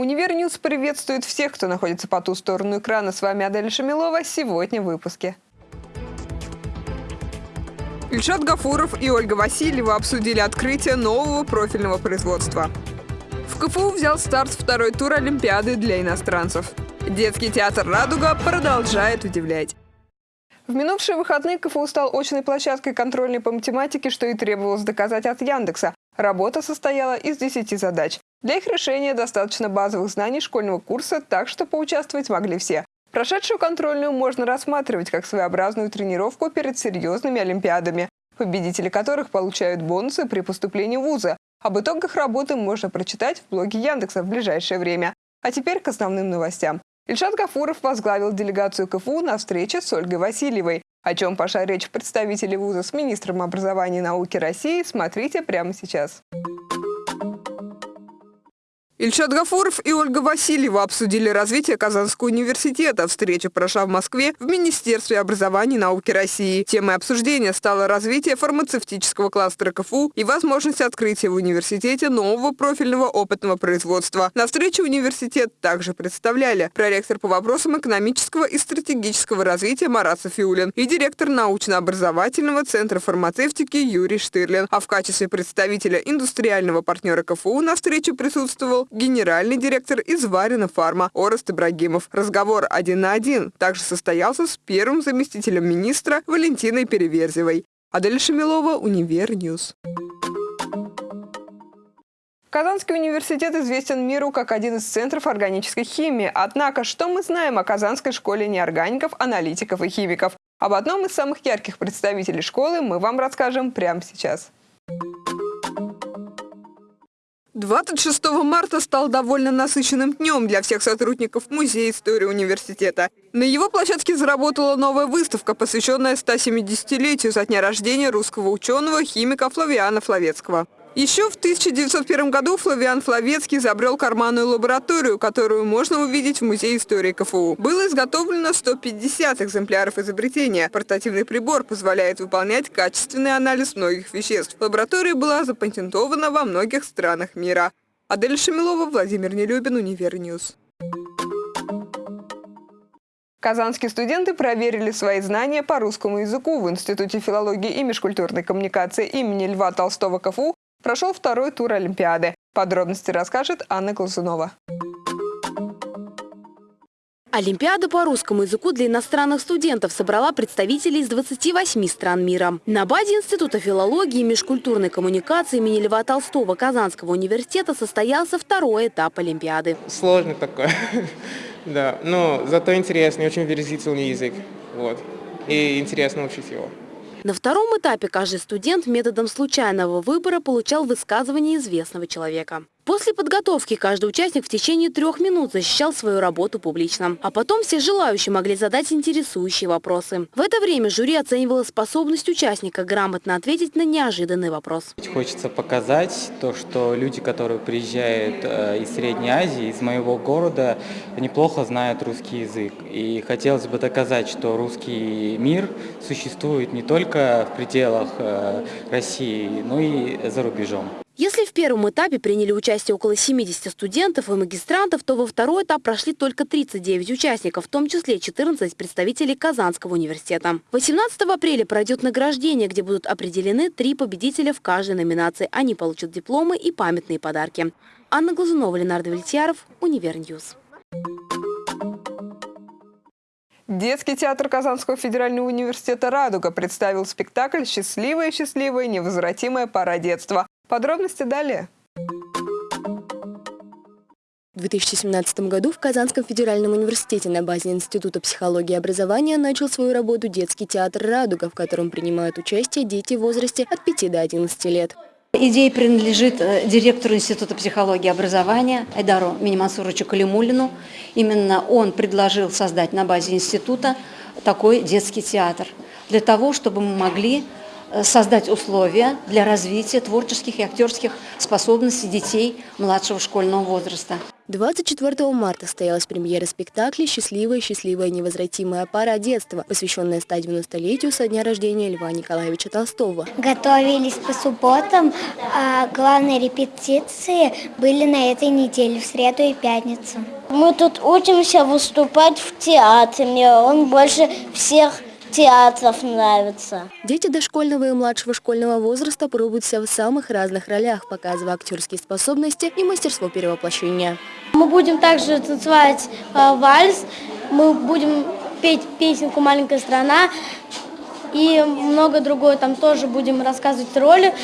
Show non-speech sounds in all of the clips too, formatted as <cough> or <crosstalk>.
Univer News приветствует всех, кто находится по ту сторону экрана. С вами Адель Шамилова. Сегодня в выпуске. Ильшат Гафуров и Ольга Васильева обсудили открытие нового профильного производства. В КФУ взял старт второй тур Олимпиады для иностранцев. Детский театр «Радуга» продолжает удивлять. В минувшие выходные КФУ стал очной площадкой контрольной по математике, что и требовалось доказать от Яндекса. Работа состояла из 10 задач. Для их решения достаточно базовых знаний школьного курса, так что поучаствовать могли все. Прошедшую контрольную можно рассматривать как своеобразную тренировку перед серьезными олимпиадами, победители которых получают бонусы при поступлении в вузы. Об итогах работы можно прочитать в блоге Яндекса в ближайшее время. А теперь к основным новостям. Ильшат Гафуров возглавил делегацию КФУ на встрече с Ольгой Васильевой. О чем пошла речь представителей вуза с министром образования и науки России, смотрите прямо сейчас. Ильшат Гафуров и Ольга Васильева обсудили развитие Казанского университета. Встреча прошла в Москве в Министерстве образования и науки России. Темой обсуждения стало развитие фармацевтического кластера КФУ и возможность открытия в университете нового профильного опытного производства. На встрече университет также представляли проректор по вопросам экономического и стратегического развития Марат Софиулин и директор научно-образовательного центра фармацевтики Юрий Штырлин. А в качестве представителя индустриального партнера КФУ на встрече присутствовал генеральный директор из Варина Фарма Орест Ибрагимов. Разговор один на один также состоялся с первым заместителем министра Валентиной Переверзевой. Адель Шамилова, Univer News. Казанский университет известен миру как один из центров органической химии. Однако, что мы знаем о Казанской школе неоргаников, аналитиков и химиков? Об одном из самых ярких представителей школы мы вам расскажем прямо сейчас. 26 марта стал довольно насыщенным днем для всех сотрудников Музея истории университета. На его площадке заработала новая выставка, посвященная 170-летию со дня рождения русского ученого, химика Флавиана Флавицкого. Еще в 1901 году Флавиан Флавицкий изобрел карманную лабораторию, которую можно увидеть в Музее истории КФУ. Было изготовлено 150 экземпляров изобретения. Портативный прибор позволяет выполнять качественный анализ многих веществ. Лаборатория была запатентована во многих странах мира. Адель Шамилова, Владимир Нелюбин, Univer News. Казанские студенты проверили свои знания по русскому языку в Институте филологии и межкультурной коммуникации имени Льва Толстого КФУ прошел второй тур Олимпиады. Подробности расскажет Анна Глазунова. Олимпиада по русскому языку для иностранных студентов собрала представителей из 28 стран мира. На базе Института филологии и межкультурной коммуникации имени Льва Толстого Казанского университета состоялся второй этап Олимпиады. Сложный такой, <laughs> да, но зато интересный, очень выразительный язык, вот, и интересно учить его. На втором этапе каждый студент методом случайного выбора получал высказывание известного человека. После подготовки каждый участник в течение трех минут защищал свою работу публично. А потом все желающие могли задать интересующие вопросы. В это время жюри оценивало способность участника грамотно ответить на неожиданный вопрос. Хочется показать то, что люди, которые приезжают э, из Средней Азии, из моего города, неплохо знают русский язык. И хотелось бы доказать, что русский мир существует не только в пределах э, России, но и за рубежом. Если в первом этапе приняли участие около 70 студентов и магистрантов, то во второй этап прошли только 39 участников, в том числе 14 представителей Казанского университета. 18 апреля пройдет награждение, где будут определены три победителя в каждой номинации. Они получат дипломы и памятные подарки. Анна Глазунова, Ленар Давлетьяров, Univer News. Детский театр Казанского федерального университета «Радуга» представил спектакль «Счастливая, счастливая, невозвратимая пора детства». Подробности далее. В 2017 году в Казанском федеральном университете на базе Института психологии и образования начал свою работу детский театр «Радуга», в котором принимают участие дети в возрасте от 5 до 11 лет. Идея принадлежит э, директору Института психологии и образования Айдару Минимансуровичу Калимулину. Именно он предложил создать на базе института такой детский театр, для того, чтобы мы могли создать условия для развития творческих и актерских способностей детей младшего школьного возраста. 24 марта состоялась премьера спектакля «Счастливая, счастливая, невозвратимая пара детства», посвященная 190-летию со дня рождения Льва Николаевича Толстого. Готовились по субботам, а главные репетиции были на этой неделе, в среду и пятницу. Мы тут учимся выступать в театре, он больше всех театров нравится. Дети дошкольного и младшего школьного возраста пробуют себя в самых разных ролях, показывая актерские способности и мастерство перевоплощения. Мы будем также танцевать э, вальс, мы будем петь песенку «Маленькая страна» и много другое. Там тоже будем рассказывать роли.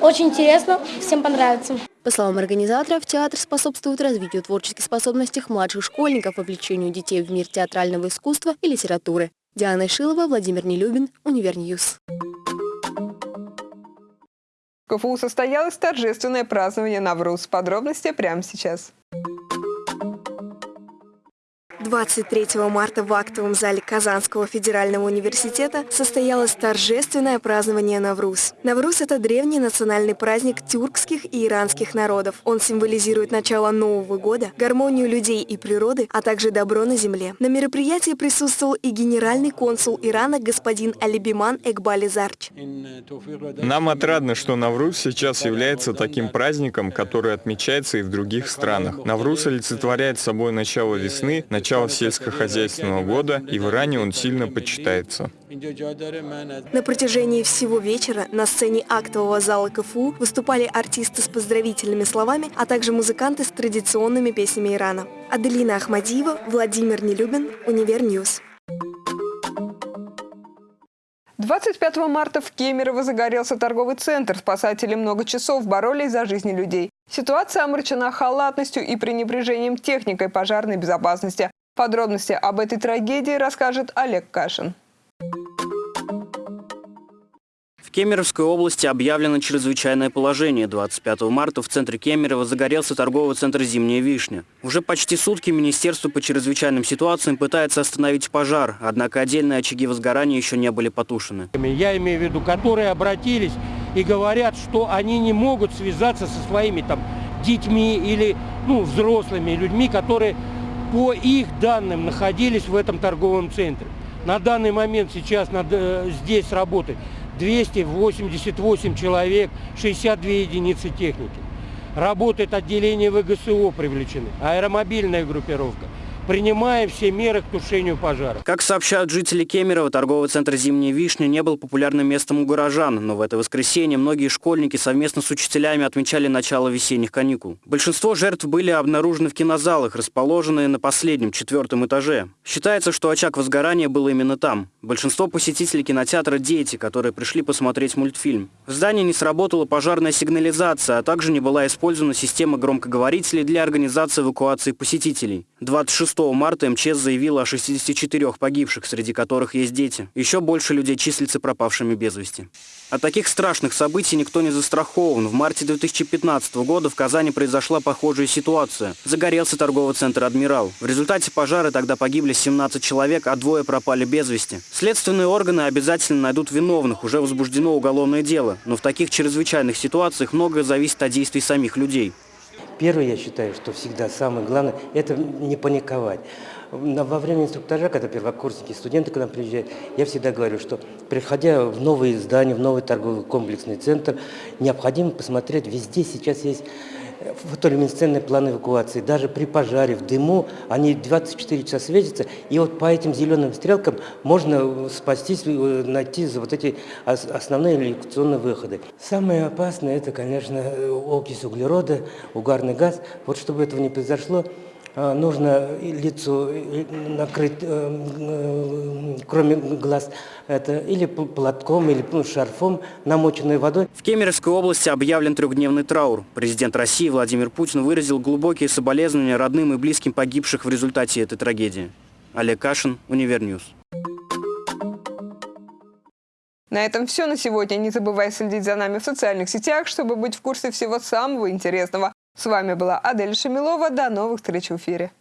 Очень интересно, всем понравится. По словам организаторов, театр способствует развитию творческих способностей младших школьников, вовлечению детей в мир театрального искусства и литературы. Диана Шилова, Владимир Нелюбин, Univer News. В КФУ состоялось торжественное празднование Навруз. Подробности прямо сейчас. 23 марта в актовом зале Казанского федерального университета состоялось торжественное празднование Навруз. Навруз – это древний национальный праздник тюркских и иранских народов. Он символизирует начало Нового года, гармонию людей и природы, а также добро на земле. На мероприятии присутствовал и генеральный консул Ирана господин Али Беман Экбали Зарч. Нам отрадно, что Навруз сейчас является таким праздником, который отмечается и в других странах. Навруз олицетворяет собой начало весны, начало начала сельскохозяйственного года, и в Иране он сильно почитается. На протяжении всего вечера на сцене актового зала КФУ выступали артисты с поздравительными словами, а также музыканты с традиционными песнями Ирана. Аделина Ахмадиева, Владимир Нелюбин, Univer News. 25 марта в Кемерово загорелся торговый центр. Спасатели много часов боролись за жизни людей. Ситуация омрачена халатностью и пренебрежением техникой пожарной безопасности. Подробности об этой трагедии расскажет Олег Кашин. В Кемеровской области объявлено чрезвычайное положение. 25 марта в центре Кемерово загорелся торговый центр «Зимняя вишня». Уже почти сутки Министерство по чрезвычайным ситуациям пытается остановить пожар, однако отдельные очаги возгорания еще не были потушены. Я имею в виду, которые обратились и говорят, что они не могут связаться со своими там детьми или ну, взрослыми людьми, которые по их данным находились в этом торговом центре. На данный момент сейчас надо, э, здесь работает 288 человек, 62 единицы техники. Работает отделение ВГСО привлечены, аэромобильная группировка – принимая все меры к тушению пожара. Как сообщают жители Кемерово, торговый центр «Зимняя вишня» не был популярным местом у горожан, но в это воскресенье многие школьники совместно с учителями отмечали начало весенних каникул. Большинство жертв были обнаружены в кинозалах, расположенные на последнем, четвертом этаже. Считается, что очаг возгорания был именно там. Большинство посетителей кинотеатра – дети, которые пришли посмотреть мультфильм. В здании не сработала пожарная сигнализация, а также не была использована система громкоговорителей для организации эвакуации посетителей. 26 марта МЧС заявила о 64 погибших, среди которых есть дети. Еще больше людей числится пропавшими без вести. От таких страшных событий никто не застрахован. В марте 2015 года в Казани произошла похожая ситуация. Загорелся торговый центр «Адмирал». В результате пожара тогда погибли 17 человек, а двое пропали без вести. Следственные органы обязательно найдут виновных, уже возбуждено уголовное дело. Но в таких чрезвычайных ситуациях многое зависит от действий самих людей. Первое, я считаю, что всегда самое главное, это не паниковать. Во время инструктажа, когда первокурсники, студенты к нам приезжают, я всегда говорю, что приходя в новые здания, в новый торговый комплексный центр, необходимо посмотреть, везде сейчас есть фотолюминесцентные планы эвакуации. Даже при пожаре, в дыму, они 24 часа светятся, и вот по этим зеленым стрелкам можно спастись, э, найти вот эти основные эвакуационные выходы. Самое опасное, это, конечно, окись углерода, угарный газ. Вот чтобы этого не произошло, нужно лицо накрыть, э, э, кроме глаз, это или платком, или ну, шарфом, намоченной водой. В Кемеровской области объявлен трехдневный траур. Президент России Владимир Путин выразил глубокие соболезнования родным и близким погибших в результате этой трагедии. Олег Кашин, Univer News. На этом все на сегодня. Не забывай следить за нами в социальных сетях, чтобы быть в курсе всего самого интересного. С вами была Адель Шамилова. До новых встреч в эфире.